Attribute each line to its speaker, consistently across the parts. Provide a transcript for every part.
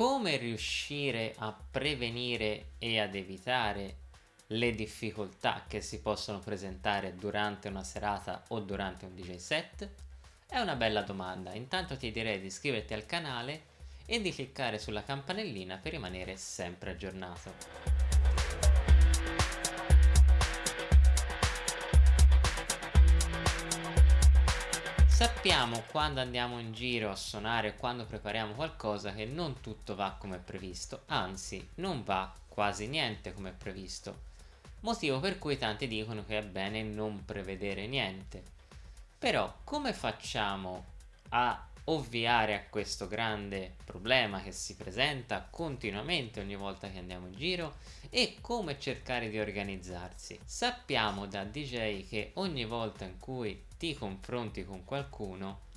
Speaker 1: come riuscire a prevenire e ad evitare le difficoltà che si possono presentare durante una serata o durante un DJ set? È una bella domanda, intanto ti direi di iscriverti al canale e di cliccare sulla campanellina per rimanere sempre aggiornato. Sappiamo quando andiamo in giro a suonare, quando prepariamo qualcosa che non tutto va come previsto, anzi non va quasi niente come previsto, motivo per cui tanti dicono che è bene non prevedere niente. Però come facciamo a ovviare a questo grande problema che si presenta continuamente ogni volta che andiamo in giro e come cercare di organizzarsi. Sappiamo da DJ che ogni volta in cui ti confronti con qualcuno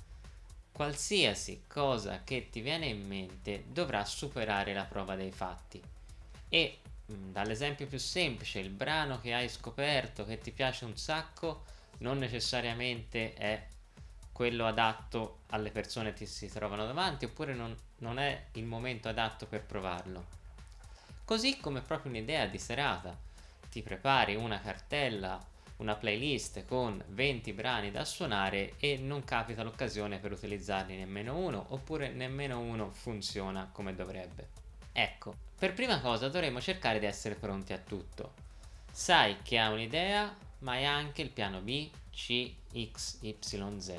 Speaker 1: qualsiasi cosa che ti viene in mente dovrà superare la prova dei fatti e mm, dall'esempio più semplice il brano che hai scoperto che ti piace un sacco non necessariamente è quello adatto alle persone che si trovano davanti oppure non, non è il momento adatto per provarlo. Così come proprio un'idea di serata, ti prepari una cartella, una playlist con 20 brani da suonare e non capita l'occasione per utilizzarli nemmeno uno oppure nemmeno uno funziona come dovrebbe. Ecco, per prima cosa dovremmo cercare di essere pronti a tutto. Sai che ha un'idea, ma hai anche il piano B, C, X, Y, Z.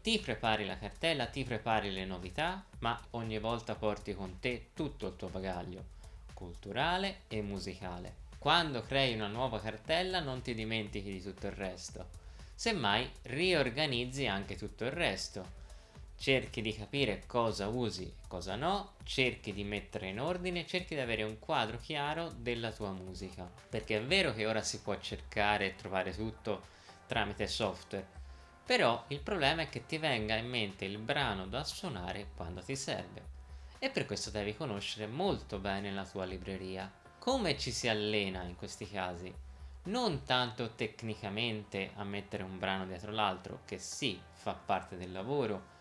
Speaker 1: Ti prepari la cartella, ti prepari le novità, ma ogni volta porti con te tutto il tuo bagaglio, culturale e musicale. Quando crei una nuova cartella non ti dimentichi di tutto il resto. Semmai riorganizzi anche tutto il resto. Cerchi di capire cosa usi e cosa no, cerchi di mettere in ordine, cerchi di avere un quadro chiaro della tua musica. Perché è vero che ora si può cercare e trovare tutto tramite software, però il problema è che ti venga in mente il brano da suonare quando ti serve. E per questo devi conoscere molto bene la tua libreria. Come ci si allena in questi casi? Non tanto tecnicamente a mettere un brano dietro l'altro, che sì, fa parte del lavoro,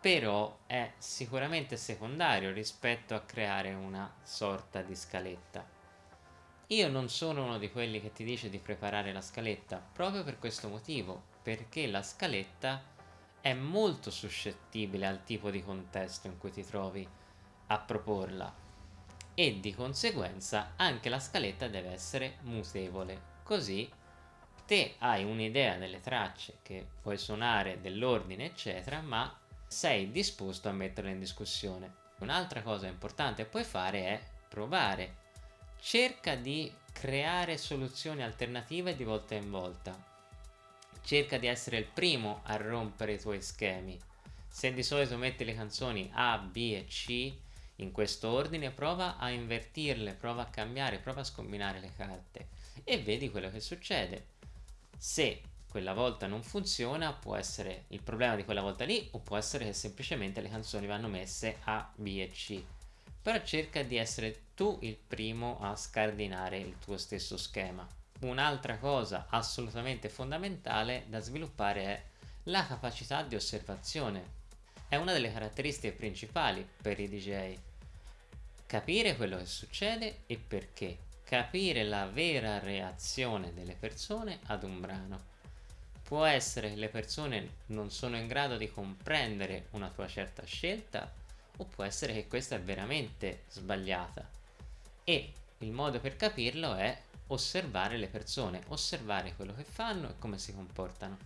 Speaker 1: però è sicuramente secondario rispetto a creare una sorta di scaletta. Io non sono uno di quelli che ti dice di preparare la scaletta, proprio per questo motivo, perché la scaletta è molto suscettibile al tipo di contesto in cui ti trovi a proporla e di conseguenza anche la scaletta deve essere mutevole, così te hai un'idea delle tracce che puoi suonare, dell'ordine eccetera, ma sei disposto a metterle in discussione. Un'altra cosa importante che puoi fare è provare cerca di creare soluzioni alternative di volta in volta. Cerca di essere il primo a rompere i tuoi schemi. Se di solito metti le canzoni A, B e C in questo ordine, prova a invertirle, prova a cambiare, prova a scombinare le carte e vedi quello che succede. Se quella volta non funziona, può essere il problema di quella volta lì o può essere che semplicemente le canzoni vanno messe A, B e C però cerca di essere tu il primo a scardinare il tuo stesso schema. Un'altra cosa assolutamente fondamentale da sviluppare è la capacità di osservazione. È una delle caratteristiche principali per i DJ. Capire quello che succede e perché. Capire la vera reazione delle persone ad un brano. Può essere che le persone non sono in grado di comprendere una tua certa scelta o può essere che questa è veramente sbagliata e il modo per capirlo è osservare le persone, osservare quello che fanno e come si comportano.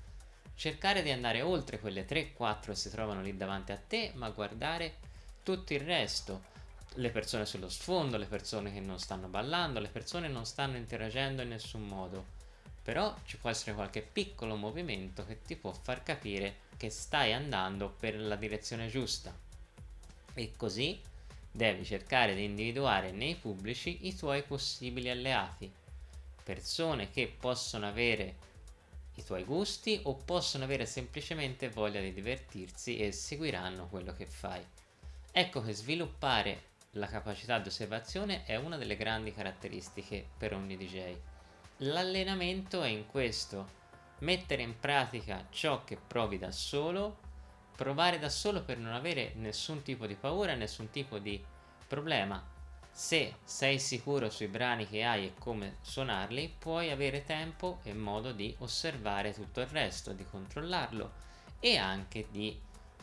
Speaker 1: Cercare di andare oltre quelle 3-4 che si trovano lì davanti a te ma guardare tutto il resto. Le persone sullo sfondo, le persone che non stanno ballando, le persone non stanno interagendo in nessun modo. Però ci può essere qualche piccolo movimento che ti può far capire che stai andando per la direzione giusta. E così devi cercare di individuare nei pubblici i tuoi possibili alleati, persone che possono avere i tuoi gusti o possono avere semplicemente voglia di divertirsi e seguiranno quello che fai. Ecco che sviluppare la capacità di osservazione è una delle grandi caratteristiche per ogni DJ. L'allenamento è in questo, mettere in pratica ciò che provi da solo provare da solo per non avere nessun tipo di paura, nessun tipo di problema. Se sei sicuro sui brani che hai e come suonarli, puoi avere tempo e modo di osservare tutto il resto, di controllarlo e anche di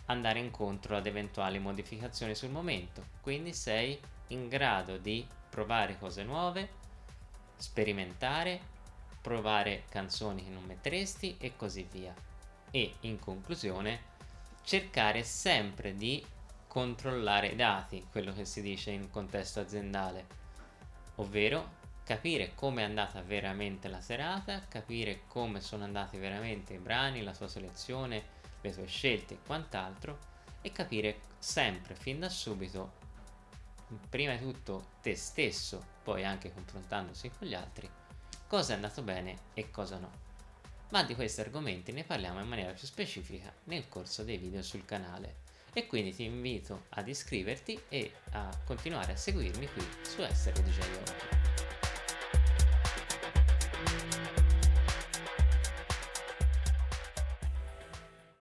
Speaker 1: andare incontro ad eventuali modificazioni sul momento. Quindi sei in grado di provare cose nuove, sperimentare, provare canzoni che non metteresti e così via. E in conclusione cercare sempre di controllare i dati, quello che si dice in contesto aziendale, ovvero capire come è andata veramente la serata, capire come sono andati veramente i brani, la tua selezione, le tue scelte e quant'altro e capire sempre fin da subito prima di tutto te stesso poi anche confrontandosi con gli altri cosa è andato bene e cosa no ma di questi argomenti ne parliamo in maniera più specifica nel corso dei video sul canale. E quindi ti invito ad iscriverti e a continuare a seguirmi qui su Essere DJ